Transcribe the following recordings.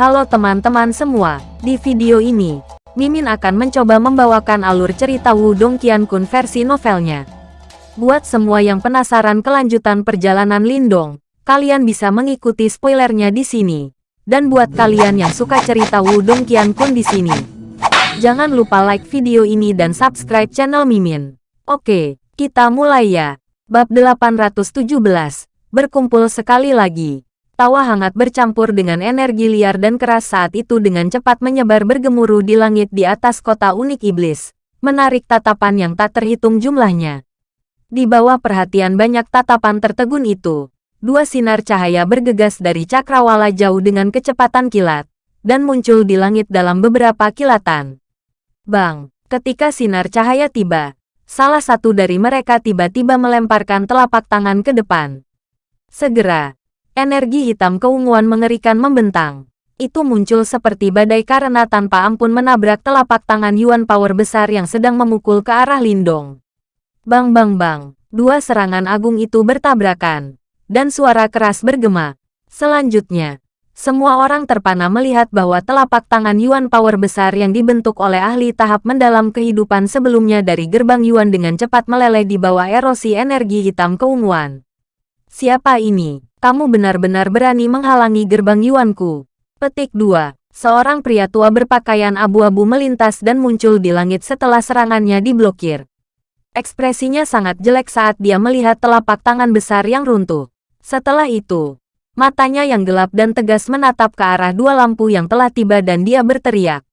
Halo teman-teman semua, di video ini, Mimin akan mencoba membawakan alur cerita Wudong Qiankun versi novelnya. Buat semua yang penasaran kelanjutan perjalanan Lindong, kalian bisa mengikuti spoilernya di sini. Dan buat kalian yang suka cerita Wudong Qiankun di sini, jangan lupa like video ini dan subscribe channel Mimin. Oke, kita mulai ya. Bab 817, berkumpul sekali lagi. Tawa hangat bercampur dengan energi liar dan keras saat itu dengan cepat menyebar bergemuruh di langit di atas kota unik iblis, menarik tatapan yang tak terhitung jumlahnya. Di bawah perhatian banyak tatapan tertegun itu, dua sinar cahaya bergegas dari cakrawala jauh dengan kecepatan kilat, dan muncul di langit dalam beberapa kilatan. Bang, ketika sinar cahaya tiba, salah satu dari mereka tiba-tiba melemparkan telapak tangan ke depan. Segera, Energi hitam keunguan mengerikan membentang. Itu muncul seperti badai karena tanpa ampun menabrak telapak tangan Yuan Power besar yang sedang memukul ke arah Lindong. Bang bang bang, dua serangan agung itu bertabrakan. Dan suara keras bergema. Selanjutnya, semua orang terpana melihat bahwa telapak tangan Yuan Power besar yang dibentuk oleh ahli tahap mendalam kehidupan sebelumnya dari gerbang Yuan dengan cepat meleleh di bawah erosi energi hitam keunguan. Siapa ini? Kamu benar-benar berani menghalangi gerbang Yuanku. Petik 2. Seorang pria tua berpakaian abu-abu melintas dan muncul di langit setelah serangannya diblokir. Ekspresinya sangat jelek saat dia melihat telapak tangan besar yang runtuh. Setelah itu, matanya yang gelap dan tegas menatap ke arah dua lampu yang telah tiba dan dia berteriak.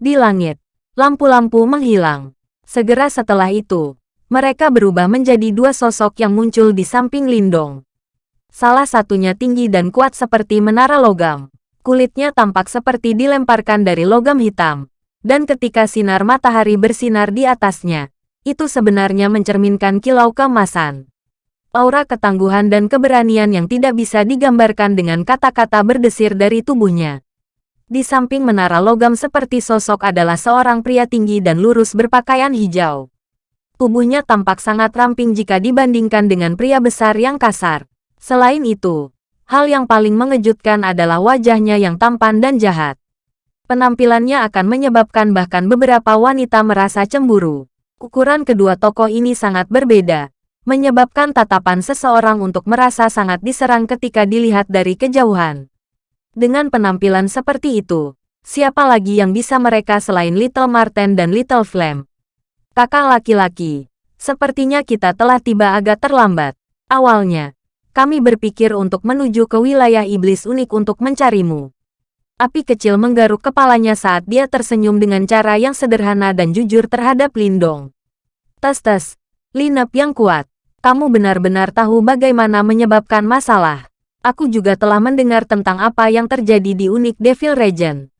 Di langit, lampu-lampu menghilang. Segera setelah itu, mereka berubah menjadi dua sosok yang muncul di samping Lindong. Salah satunya tinggi dan kuat seperti menara logam. Kulitnya tampak seperti dilemparkan dari logam hitam. Dan ketika sinar matahari bersinar di atasnya, itu sebenarnya mencerminkan kilau keemasan. Aura ketangguhan dan keberanian yang tidak bisa digambarkan dengan kata-kata berdesir dari tubuhnya. Di samping menara logam seperti sosok adalah seorang pria tinggi dan lurus berpakaian hijau. Tubuhnya tampak sangat ramping jika dibandingkan dengan pria besar yang kasar. Selain itu, hal yang paling mengejutkan adalah wajahnya yang tampan dan jahat. Penampilannya akan menyebabkan bahkan beberapa wanita merasa cemburu. Ukuran kedua tokoh ini sangat berbeda, menyebabkan tatapan seseorang untuk merasa sangat diserang ketika dilihat dari kejauhan. Dengan penampilan seperti itu, siapa lagi yang bisa mereka selain Little Marten dan Little Flame? Kakak laki-laki, sepertinya kita telah tiba agak terlambat. Awalnya, kami berpikir untuk menuju ke wilayah iblis unik untuk mencarimu. Api kecil menggaruk kepalanya saat dia tersenyum dengan cara yang sederhana dan jujur terhadap Lindong. Tes-tes, Linap yang kuat. Kamu benar-benar tahu bagaimana menyebabkan masalah. Aku juga telah mendengar tentang apa yang terjadi di unik Devil Regent.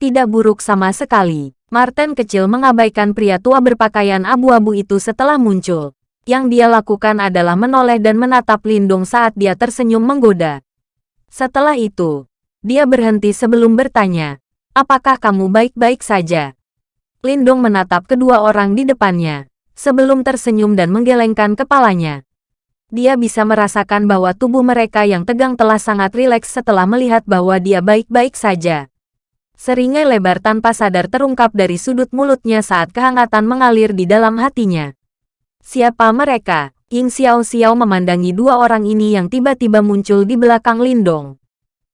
Tidak buruk sama sekali. Martin kecil mengabaikan pria tua berpakaian abu-abu itu setelah muncul. Yang dia lakukan adalah menoleh dan menatap Lindung saat dia tersenyum menggoda. Setelah itu, dia berhenti sebelum bertanya, apakah kamu baik-baik saja? Lindung menatap kedua orang di depannya, sebelum tersenyum dan menggelengkan kepalanya. Dia bisa merasakan bahwa tubuh mereka yang tegang telah sangat rileks setelah melihat bahwa dia baik-baik saja. Seringai lebar tanpa sadar terungkap dari sudut mulutnya saat kehangatan mengalir di dalam hatinya. Siapa mereka? Ying Xiao Xiao memandangi dua orang ini yang tiba-tiba muncul di belakang Lindong.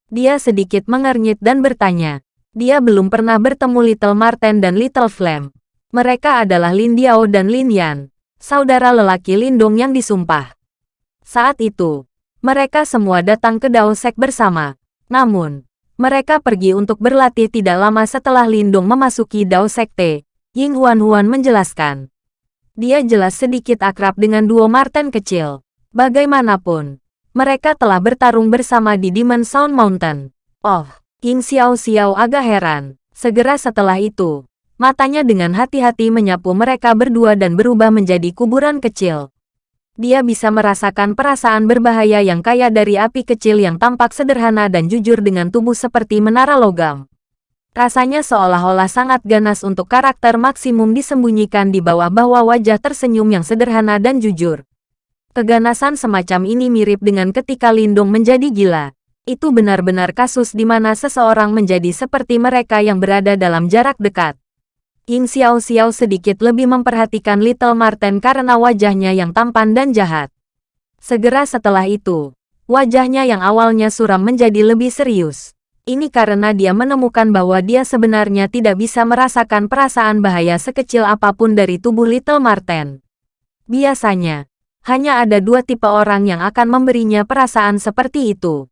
Dia sedikit mengernyit dan bertanya. Dia belum pernah bertemu Little Marten dan Little Flame. Mereka adalah Lin Diao dan Lin Yan, saudara lelaki Lindong yang disumpah. Saat itu, mereka semua datang ke Dao Sek bersama. Namun, mereka pergi untuk berlatih tidak lama setelah Lindong memasuki Dao Sekte. Ying Huan Huan menjelaskan dia jelas sedikit akrab dengan duo Marten kecil. Bagaimanapun, mereka telah bertarung bersama di Demon Sound Mountain. Oh, King Xiao Xiao agak heran. Segera setelah itu, matanya dengan hati-hati menyapu mereka berdua dan berubah menjadi kuburan kecil. Dia bisa merasakan perasaan berbahaya yang kaya dari api kecil yang tampak sederhana dan jujur dengan tubuh seperti menara logam. Rasanya seolah-olah sangat ganas untuk karakter maksimum disembunyikan di bawah-bawah wajah tersenyum yang sederhana dan jujur. Keganasan semacam ini mirip dengan ketika Lindong menjadi gila. Itu benar-benar kasus di mana seseorang menjadi seperti mereka yang berada dalam jarak dekat. Ying Xiao Xiao sedikit lebih memperhatikan Little Marten karena wajahnya yang tampan dan jahat. Segera setelah itu, wajahnya yang awalnya suram menjadi lebih serius. Ini karena dia menemukan bahwa dia sebenarnya tidak bisa merasakan perasaan bahaya sekecil apa pun dari tubuh Little Marten. Biasanya, hanya ada dua tipe orang yang akan memberinya perasaan seperti itu.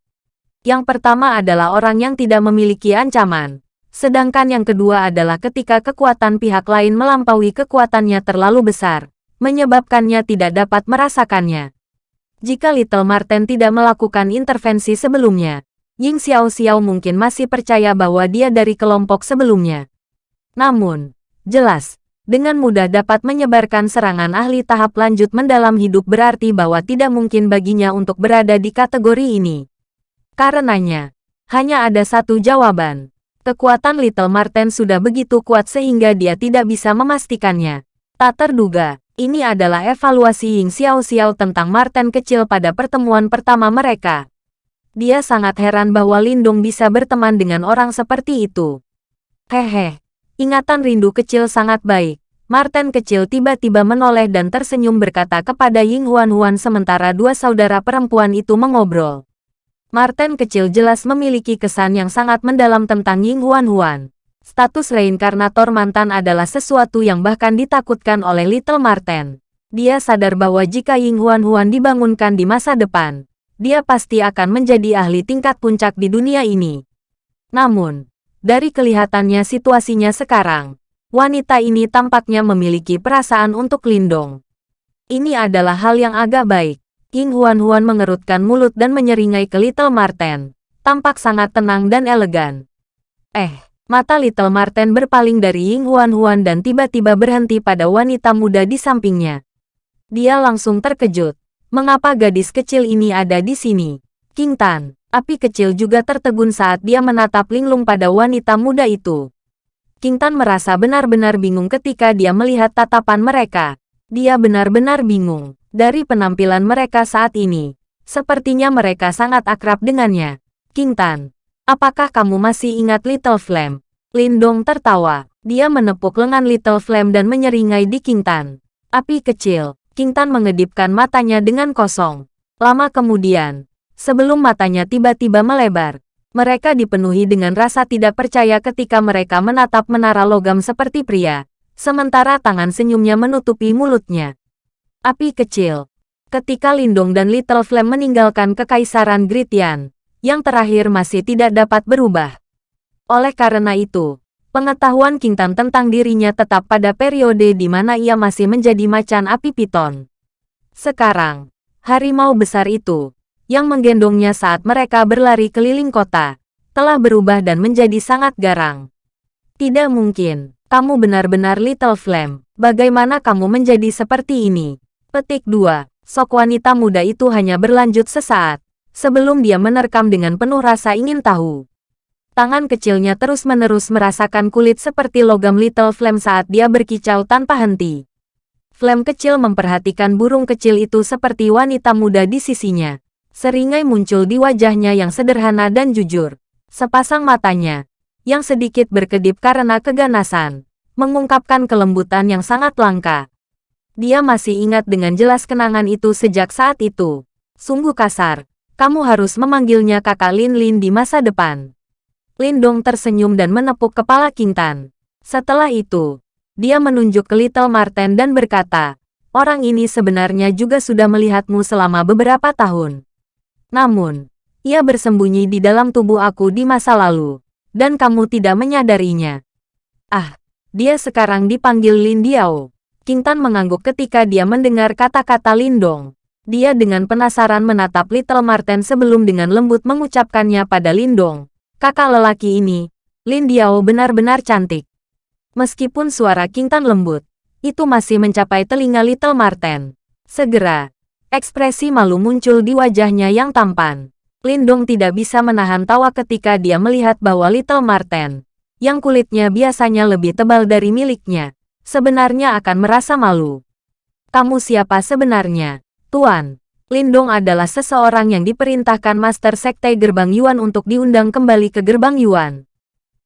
Yang pertama adalah orang yang tidak memiliki ancaman, sedangkan yang kedua adalah ketika kekuatan pihak lain melampaui kekuatannya terlalu besar, menyebabkannya tidak dapat merasakannya. Jika Little Marten tidak melakukan intervensi sebelumnya, Ying Xiao Xiao mungkin masih percaya bahwa dia dari kelompok sebelumnya. Namun, jelas, dengan mudah dapat menyebarkan serangan ahli tahap lanjut mendalam hidup berarti bahwa tidak mungkin baginya untuk berada di kategori ini. Karenanya, hanya ada satu jawaban. Kekuatan Little Marten sudah begitu kuat sehingga dia tidak bisa memastikannya. Tak terduga, ini adalah evaluasi Ying Xiao Xiao tentang Marten kecil pada pertemuan pertama mereka. Dia sangat heran bahwa Lindung bisa berteman dengan orang seperti itu. Hehe, ingatan rindu kecil sangat baik. Marten kecil tiba-tiba menoleh dan tersenyum berkata kepada Ying Huan Huan sementara dua saudara perempuan itu mengobrol. Martin kecil jelas memiliki kesan yang sangat mendalam tentang Ying Huan Huan. Status reinkarnator mantan adalah sesuatu yang bahkan ditakutkan oleh Little Martin. Dia sadar bahwa jika Ying Huan Huan dibangunkan di masa depan, dia pasti akan menjadi ahli tingkat puncak di dunia ini. Namun, dari kelihatannya situasinya sekarang, wanita ini tampaknya memiliki perasaan untuk Lindong. Ini adalah hal yang agak baik. King Huan-Huan mengerutkan mulut dan menyeringai ke Little Marten. Tampak sangat tenang dan elegan. Eh, mata Little Marten berpaling dari Ying Huan-Huan dan tiba-tiba berhenti pada wanita muda di sampingnya. Dia langsung terkejut. Mengapa gadis kecil ini ada di sini? King Tan, api kecil juga tertegun saat dia menatap linglung pada wanita muda itu. King Tan merasa benar-benar bingung ketika dia melihat tatapan mereka. Dia benar-benar bingung. Dari penampilan mereka saat ini, sepertinya mereka sangat akrab dengannya. King Tan, apakah kamu masih ingat Little Flame? Lindong tertawa. Dia menepuk lengan Little Flame dan menyeringai di King Tan. Api kecil, King Tan mengedipkan matanya dengan kosong. Lama kemudian, sebelum matanya tiba-tiba melebar, mereka dipenuhi dengan rasa tidak percaya ketika mereka menatap menara logam seperti pria, sementara tangan senyumnya menutupi mulutnya. Api kecil. Ketika Lindong dan Little Flame meninggalkan Kekaisaran Gritian, yang terakhir masih tidak dapat berubah. Oleh karena itu, pengetahuan King Tan tentang dirinya tetap pada periode di mana ia masih menjadi macan api piton. Sekarang, harimau besar itu, yang menggendongnya saat mereka berlari keliling kota, telah berubah dan menjadi sangat garang. Tidak mungkin, kamu benar-benar Little Flame. Bagaimana kamu menjadi seperti ini? Petik 2. Sok wanita muda itu hanya berlanjut sesaat, sebelum dia menerkam dengan penuh rasa ingin tahu. Tangan kecilnya terus-menerus merasakan kulit seperti logam Little Flame saat dia berkicau tanpa henti. Flame kecil memperhatikan burung kecil itu seperti wanita muda di sisinya. Seringai muncul di wajahnya yang sederhana dan jujur. Sepasang matanya, yang sedikit berkedip karena keganasan, mengungkapkan kelembutan yang sangat langka. Dia masih ingat dengan jelas kenangan itu sejak saat itu. Sungguh kasar. Kamu harus memanggilnya kakak Lin Lin di masa depan. Lin Dong tersenyum dan menepuk kepala Kintan. Setelah itu, dia menunjuk ke Little Marten dan berkata, orang ini sebenarnya juga sudah melihatmu selama beberapa tahun. Namun, ia bersembunyi di dalam tubuh aku di masa lalu, dan kamu tidak menyadarinya. Ah, dia sekarang dipanggil Lin Diao. King Tan mengangguk ketika dia mendengar kata-kata Lindong. Dia dengan penasaran menatap Little Marten sebelum dengan lembut mengucapkannya pada Lindong. Kakak lelaki ini, Lin Diao benar-benar cantik. Meskipun suara King Tan lembut, itu masih mencapai telinga Little Marten. Segera, ekspresi malu muncul di wajahnya yang tampan. Lindong tidak bisa menahan tawa ketika dia melihat bahwa Little Marten, yang kulitnya biasanya lebih tebal dari miliknya, sebenarnya akan merasa malu. Kamu siapa sebenarnya, Tuan? Lindong adalah seseorang yang diperintahkan Master Sekte Gerbang Yuan untuk diundang kembali ke Gerbang Yuan.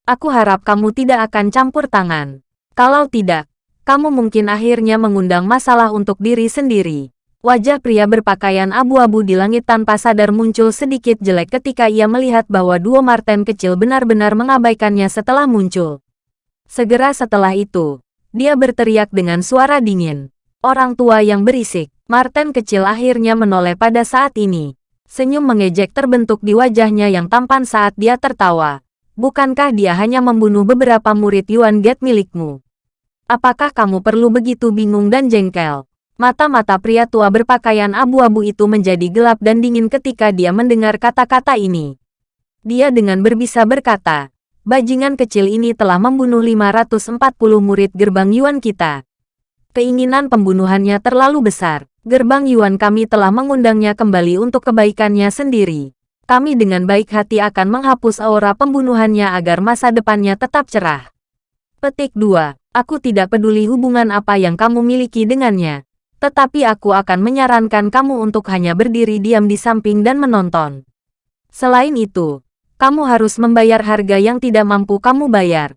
Aku harap kamu tidak akan campur tangan. Kalau tidak, kamu mungkin akhirnya mengundang masalah untuk diri sendiri. Wajah pria berpakaian abu-abu di langit tanpa sadar muncul sedikit jelek ketika ia melihat bahwa dua Marten kecil benar-benar mengabaikannya setelah muncul. Segera setelah itu, dia berteriak dengan suara dingin. Orang tua yang berisik, Marten kecil akhirnya menoleh pada saat ini. Senyum mengejek terbentuk di wajahnya yang tampan saat dia tertawa. Bukankah dia hanya membunuh beberapa murid Yuan Get milikmu? Apakah kamu perlu begitu bingung dan jengkel? Mata-mata pria tua berpakaian abu-abu itu menjadi gelap dan dingin ketika dia mendengar kata-kata ini. Dia dengan berbisa berkata, bajingan kecil ini telah membunuh 540 murid gerbang Yuan kita. Keinginan pembunuhannya terlalu besar. Gerbang Yuan kami telah mengundangnya kembali untuk kebaikannya sendiri. Kami dengan baik hati akan menghapus aura pembunuhannya agar masa depannya tetap cerah. Petik 2. Aku tidak peduli hubungan apa yang kamu miliki dengannya. Tetapi aku akan menyarankan kamu untuk hanya berdiri diam di samping dan menonton. Selain itu, kamu harus membayar harga yang tidak mampu kamu bayar.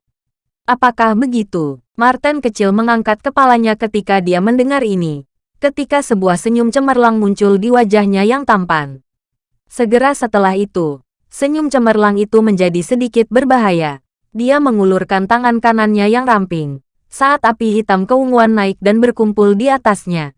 Apakah begitu? Martin kecil mengangkat kepalanya ketika dia mendengar ini. Ketika sebuah senyum cemerlang muncul di wajahnya yang tampan. Segera setelah itu, senyum cemerlang itu menjadi sedikit berbahaya. Dia mengulurkan tangan kanannya yang ramping saat api hitam keunguan naik dan berkumpul di atasnya.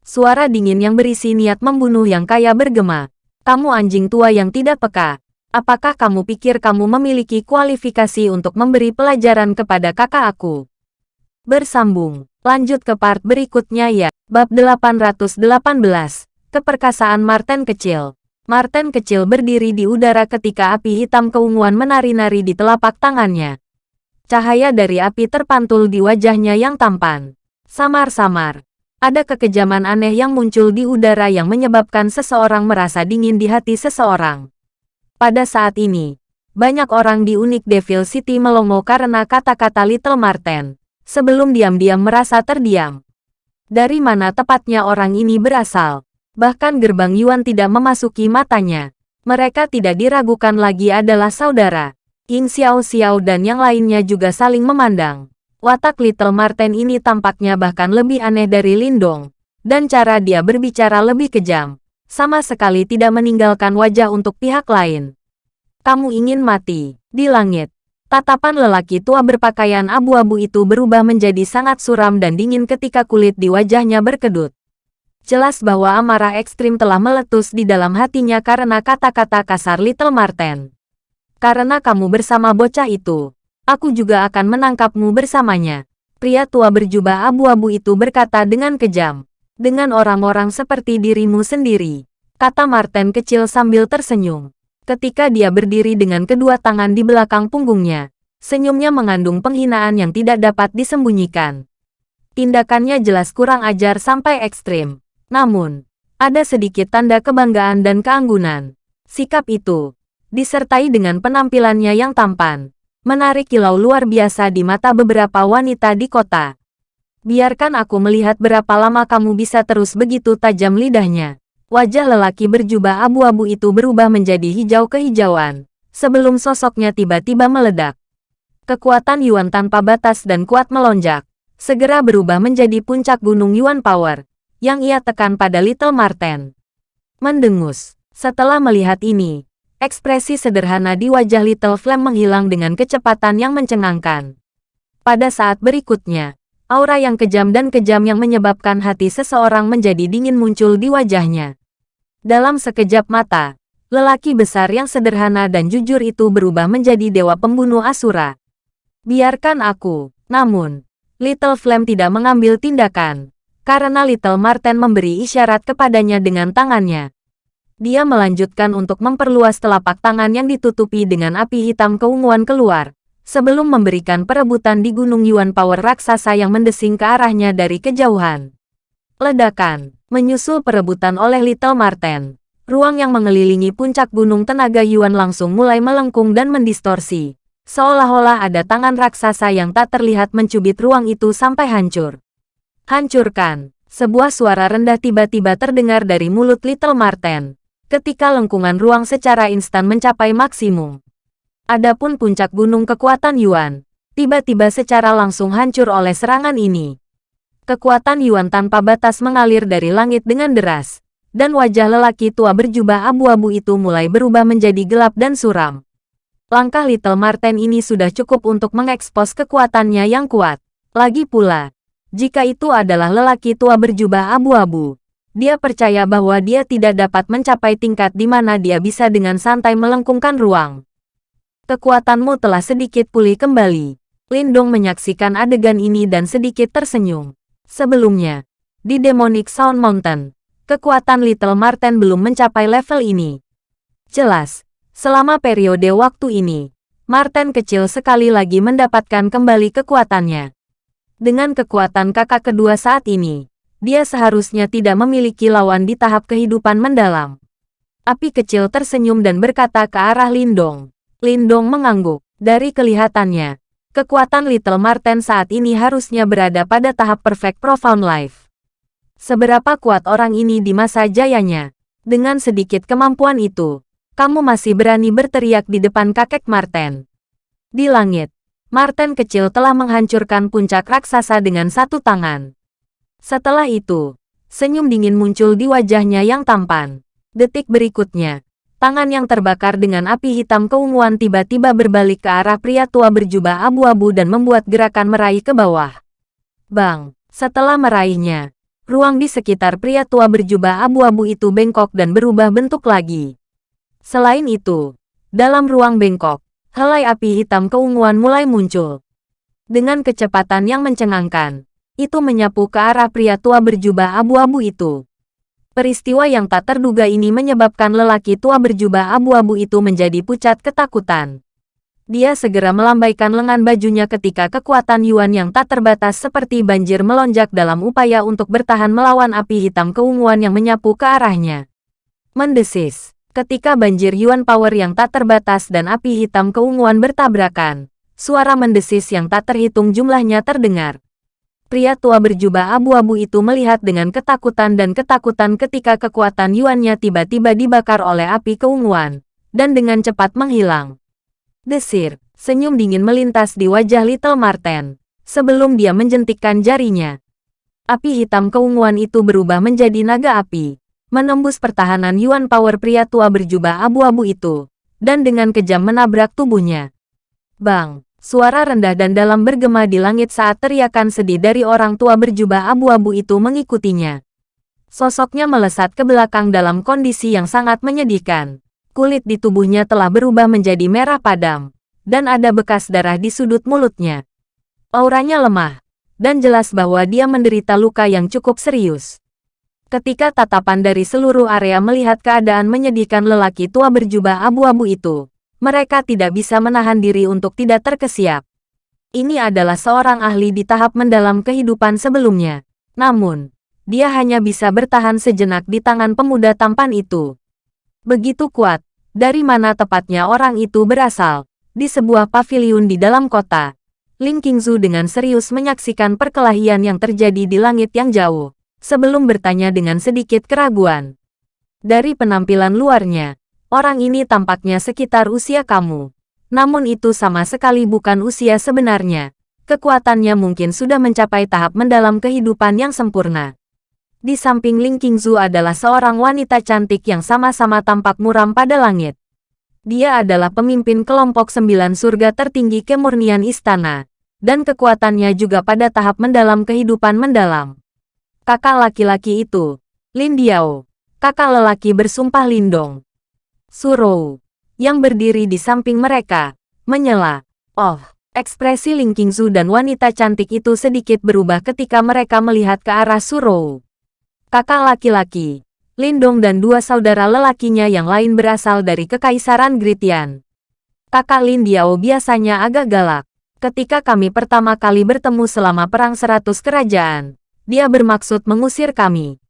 Suara dingin yang berisi niat membunuh yang kaya bergema. Kamu anjing tua yang tidak peka. Apakah kamu pikir kamu memiliki kualifikasi untuk memberi pelajaran kepada kakak aku? Bersambung. Lanjut ke part berikutnya ya. Bab 818. Keperkasaan Martin Kecil. Martin Kecil berdiri di udara ketika api hitam keunguan menari-nari di telapak tangannya. Cahaya dari api terpantul di wajahnya yang tampan. Samar-samar. Ada kekejaman aneh yang muncul di udara yang menyebabkan seseorang merasa dingin di hati seseorang. Pada saat ini, banyak orang di unik Devil City melongo karena kata-kata Little Marten. Sebelum diam-diam merasa terdiam. Dari mana tepatnya orang ini berasal? Bahkan gerbang Yuan tidak memasuki matanya. Mereka tidak diragukan lagi adalah saudara. Ying Xiao Xiao dan yang lainnya juga saling memandang. Watak Little Marten ini tampaknya bahkan lebih aneh dari Lindong. Dan cara dia berbicara lebih kejam. Sama sekali tidak meninggalkan wajah untuk pihak lain. Kamu ingin mati. Di langit. Tatapan lelaki tua berpakaian abu-abu itu berubah menjadi sangat suram dan dingin ketika kulit di wajahnya berkedut. Jelas bahwa amarah ekstrim telah meletus di dalam hatinya karena kata-kata kasar Little Marten. Karena kamu bersama bocah itu, aku juga akan menangkapmu bersamanya. Pria tua berjubah abu-abu itu berkata dengan kejam. Dengan orang-orang seperti dirimu sendiri, kata Martin kecil sambil tersenyum. Ketika dia berdiri dengan kedua tangan di belakang punggungnya, senyumnya mengandung penghinaan yang tidak dapat disembunyikan. Tindakannya jelas kurang ajar sampai ekstrim. Namun, ada sedikit tanda kebanggaan dan keanggunan. Sikap itu, disertai dengan penampilannya yang tampan, menarik kilau luar biasa di mata beberapa wanita di kota. Biarkan aku melihat berapa lama kamu bisa terus begitu tajam lidahnya. Wajah lelaki berjubah abu-abu itu berubah menjadi hijau kehijauan, sebelum sosoknya tiba-tiba meledak. Kekuatan Yuan tanpa batas dan kuat melonjak, segera berubah menjadi puncak gunung Yuan Power, yang ia tekan pada Little Marten. Mendengus, setelah melihat ini, Ekspresi sederhana di wajah Little Flame menghilang dengan kecepatan yang mencengangkan. Pada saat berikutnya, aura yang kejam dan kejam yang menyebabkan hati seseorang menjadi dingin muncul di wajahnya. Dalam sekejap mata, lelaki besar yang sederhana dan jujur itu berubah menjadi dewa pembunuh Asura. Biarkan aku, namun, Little Flame tidak mengambil tindakan, karena Little Marten memberi isyarat kepadanya dengan tangannya. Dia melanjutkan untuk memperluas telapak tangan yang ditutupi dengan api hitam keunguan keluar, sebelum memberikan perebutan di Gunung Yuan Power raksasa yang mendesing ke arahnya dari kejauhan. Ledakan, menyusul perebutan oleh Little Marten. Ruang yang mengelilingi puncak gunung tenaga Yuan langsung mulai melengkung dan mendistorsi. Seolah-olah ada tangan raksasa yang tak terlihat mencubit ruang itu sampai hancur. Hancurkan, Sebuah suara rendah tiba-tiba terdengar dari mulut Little Marten. Ketika lengkungan ruang secara instan mencapai maksimum. Adapun puncak gunung kekuatan Yuan, tiba-tiba secara langsung hancur oleh serangan ini. Kekuatan Yuan tanpa batas mengalir dari langit dengan deras, dan wajah lelaki tua berjubah abu-abu itu mulai berubah menjadi gelap dan suram. Langkah Little Marten ini sudah cukup untuk mengekspos kekuatannya yang kuat. Lagi pula, jika itu adalah lelaki tua berjubah abu-abu, dia percaya bahwa dia tidak dapat mencapai tingkat di mana dia bisa dengan santai melengkungkan ruang. Kekuatanmu telah sedikit pulih kembali. Lindong menyaksikan adegan ini dan sedikit tersenyum. Sebelumnya, di Demonic Sound Mountain, kekuatan Little Marten belum mencapai level ini. Jelas, selama periode waktu ini, Marten kecil sekali lagi mendapatkan kembali kekuatannya. Dengan kekuatan kakak kedua saat ini, dia seharusnya tidak memiliki lawan di tahap kehidupan mendalam. Api kecil tersenyum dan berkata ke arah Lindong. Lindong mengangguk. Dari kelihatannya, kekuatan Little Marten saat ini harusnya berada pada tahap perfect profound life. Seberapa kuat orang ini di masa jayanya? Dengan sedikit kemampuan itu, kamu masih berani berteriak di depan kakek Marten. Di langit, Marten kecil telah menghancurkan puncak raksasa dengan satu tangan. Setelah itu, senyum dingin muncul di wajahnya yang tampan. Detik berikutnya, tangan yang terbakar dengan api hitam keunguan tiba-tiba berbalik ke arah pria tua berjubah abu-abu dan membuat gerakan meraih ke bawah. Bang, setelah meraihnya, ruang di sekitar pria tua berjubah abu-abu itu bengkok dan berubah bentuk lagi. Selain itu, dalam ruang bengkok, helai api hitam keunguan mulai muncul. Dengan kecepatan yang mencengangkan, itu menyapu ke arah pria tua berjubah abu-abu itu. Peristiwa yang tak terduga ini menyebabkan lelaki tua berjubah abu-abu itu menjadi pucat ketakutan. Dia segera melambaikan lengan bajunya ketika kekuatan Yuan yang tak terbatas seperti banjir melonjak dalam upaya untuk bertahan melawan api hitam keunguan yang menyapu ke arahnya. Mendesis. Ketika banjir Yuan Power yang tak terbatas dan api hitam keunguan bertabrakan, suara mendesis yang tak terhitung jumlahnya terdengar. Pria tua berjubah abu-abu itu melihat dengan ketakutan dan ketakutan ketika kekuatan Yuannya tiba-tiba dibakar oleh api keunguan, dan dengan cepat menghilang. Desir, senyum dingin melintas di wajah Little Marten, sebelum dia menjentikkan jarinya. Api hitam keunguan itu berubah menjadi naga api, menembus pertahanan Yuan Power pria tua berjubah abu-abu itu, dan dengan kejam menabrak tubuhnya. Bang, suara rendah dan dalam bergema di langit saat teriakan sedih dari orang tua berjubah abu-abu itu mengikutinya. Sosoknya melesat ke belakang dalam kondisi yang sangat menyedihkan kulit di tubuhnya telah berubah menjadi merah padam, dan ada bekas darah di sudut mulutnya. Auranya lemah, dan jelas bahwa dia menderita luka yang cukup serius. Ketika tatapan dari seluruh area melihat keadaan menyedihkan lelaki tua berjubah abu-abu itu, mereka tidak bisa menahan diri untuk tidak terkesiap. Ini adalah seorang ahli di tahap mendalam kehidupan sebelumnya. Namun, dia hanya bisa bertahan sejenak di tangan pemuda tampan itu. Begitu kuat, dari mana tepatnya orang itu berasal. Di sebuah paviliun di dalam kota, Ling Qingzu dengan serius menyaksikan perkelahian yang terjadi di langit yang jauh, sebelum bertanya dengan sedikit keraguan. Dari penampilan luarnya, orang ini tampaknya sekitar usia kamu. Namun itu sama sekali bukan usia sebenarnya. Kekuatannya mungkin sudah mencapai tahap mendalam kehidupan yang sempurna. Di samping Ling Qingzu adalah seorang wanita cantik yang sama-sama tampak muram pada langit. Dia adalah pemimpin kelompok sembilan surga tertinggi kemurnian istana, dan kekuatannya juga pada tahap mendalam kehidupan mendalam. Kakak laki-laki itu, Lin Diao, kakak lelaki bersumpah lindong. Surou, yang berdiri di samping mereka, menyela. Oh, ekspresi Ling Qingzu dan wanita cantik itu sedikit berubah ketika mereka melihat ke arah Surou kakak laki-laki, Lindong dan dua saudara lelakinya yang lain berasal dari Kekaisaran Gritian. Kakak Lin Diao biasanya agak galak. Ketika kami pertama kali bertemu selama Perang Seratus Kerajaan, dia bermaksud mengusir kami.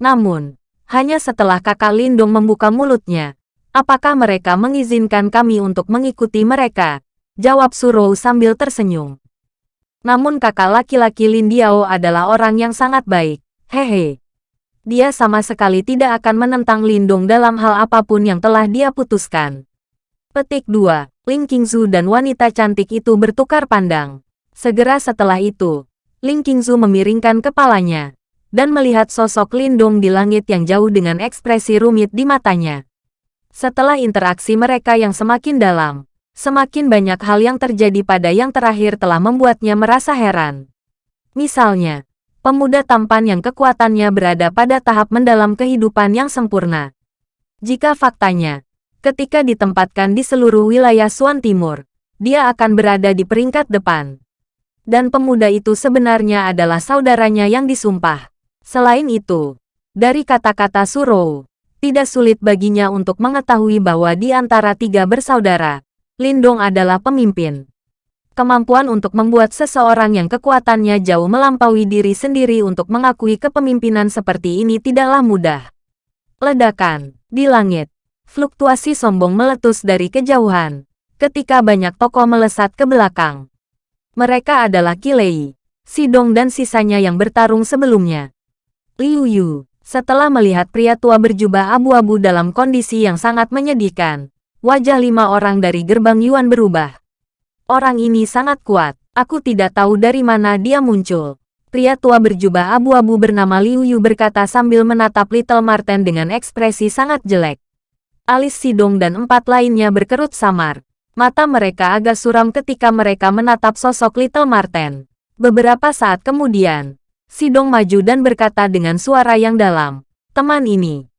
Namun, hanya setelah kakak Lindong membuka mulutnya, apakah mereka mengizinkan kami untuk mengikuti mereka? Jawab Surou sambil tersenyum. Namun kakak laki-laki Lin Diao adalah orang yang sangat baik Hehe. Dia sama sekali tidak akan menentang Lindong dalam hal apa pun yang telah dia putuskan. Petik 2. Ling Qingzu dan wanita cantik itu bertukar pandang. Segera setelah itu, Ling Qingzu memiringkan kepalanya dan melihat sosok Lindong di langit yang jauh dengan ekspresi rumit di matanya. Setelah interaksi mereka yang semakin dalam, semakin banyak hal yang terjadi pada yang terakhir telah membuatnya merasa heran. Misalnya, pemuda tampan yang kekuatannya berada pada tahap mendalam kehidupan yang sempurna. Jika faktanya, ketika ditempatkan di seluruh wilayah Suan Timur, dia akan berada di peringkat depan. Dan pemuda itu sebenarnya adalah saudaranya yang disumpah. Selain itu, dari kata-kata Suro, tidak sulit baginya untuk mengetahui bahwa di antara tiga bersaudara, Lindong adalah pemimpin kemampuan untuk membuat seseorang yang kekuatannya jauh melampaui diri sendiri untuk mengakui kepemimpinan seperti ini tidaklah mudah. Ledakan di langit, fluktuasi sombong meletus dari kejauhan, ketika banyak tokoh melesat ke belakang. Mereka adalah Kilei, Sidong dan sisanya yang bertarung sebelumnya. Liu Yu, setelah melihat pria tua berjubah abu-abu dalam kondisi yang sangat menyedihkan, wajah lima orang dari gerbang Yuan berubah. Orang ini sangat kuat. Aku tidak tahu dari mana dia muncul. Pria tua berjubah abu-abu bernama Liu Yu berkata sambil menatap Little Marten dengan ekspresi sangat jelek. Alis Sidong dan empat lainnya berkerut samar. Mata mereka agak suram ketika mereka menatap sosok Little Marten. Beberapa saat kemudian, Sidong maju dan berkata dengan suara yang dalam, Teman ini,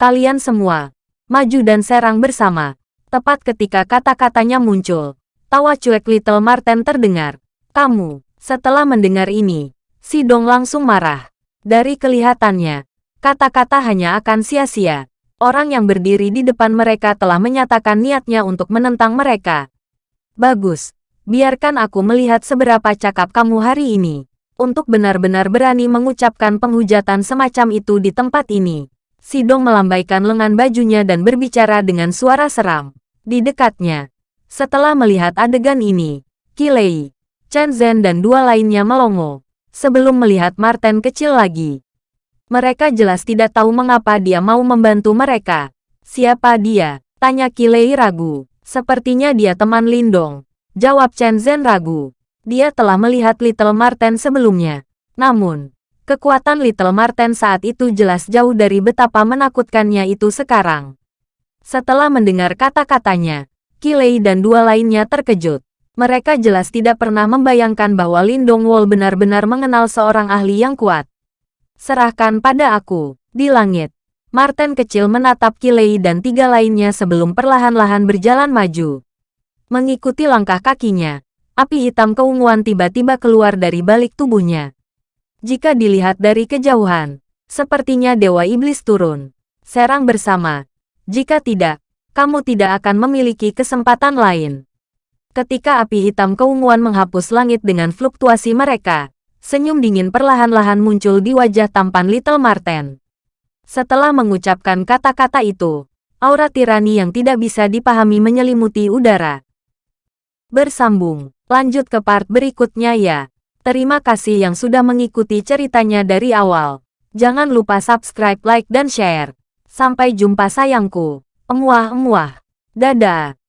kalian semua, maju dan serang bersama. Tepat ketika kata-katanya muncul, Tawa cuek Little Marten terdengar. Kamu, setelah mendengar ini, si Dong langsung marah. Dari kelihatannya, kata-kata hanya akan sia-sia. Orang yang berdiri di depan mereka telah menyatakan niatnya untuk menentang mereka. Bagus, biarkan aku melihat seberapa cakap kamu hari ini. Untuk benar-benar berani mengucapkan penghujatan semacam itu di tempat ini. Sidong melambaikan lengan bajunya dan berbicara dengan suara seram. Di dekatnya, setelah melihat adegan ini, Kilei, Chen Zhen dan dua lainnya melongo. Sebelum melihat Martin kecil lagi. Mereka jelas tidak tahu mengapa dia mau membantu mereka. Siapa dia? Tanya Kilei ragu. Sepertinya dia teman Lindong. Jawab Chen Zhen ragu. Dia telah melihat Little Martin sebelumnya. Namun, kekuatan Little Martin saat itu jelas jauh dari betapa menakutkannya itu sekarang. Setelah mendengar kata-katanya, Kilei dan dua lainnya terkejut. Mereka jelas tidak pernah membayangkan bahwa Lindong Wol benar-benar mengenal seorang ahli yang kuat. Serahkan pada aku, di langit. Martin kecil menatap Kilei dan tiga lainnya sebelum perlahan-lahan berjalan maju. Mengikuti langkah kakinya, api hitam keunguan tiba-tiba keluar dari balik tubuhnya. Jika dilihat dari kejauhan, sepertinya Dewa Iblis turun. Serang bersama. Jika tidak, kamu tidak akan memiliki kesempatan lain. Ketika api hitam keunguan menghapus langit dengan fluktuasi mereka, senyum dingin perlahan-lahan muncul di wajah tampan Little Marten. Setelah mengucapkan kata-kata itu, aura tirani yang tidak bisa dipahami menyelimuti udara. Bersambung, lanjut ke part berikutnya ya. Terima kasih yang sudah mengikuti ceritanya dari awal. Jangan lupa subscribe, like, dan share. Sampai jumpa sayangku. Emuah-emuah. Dadah.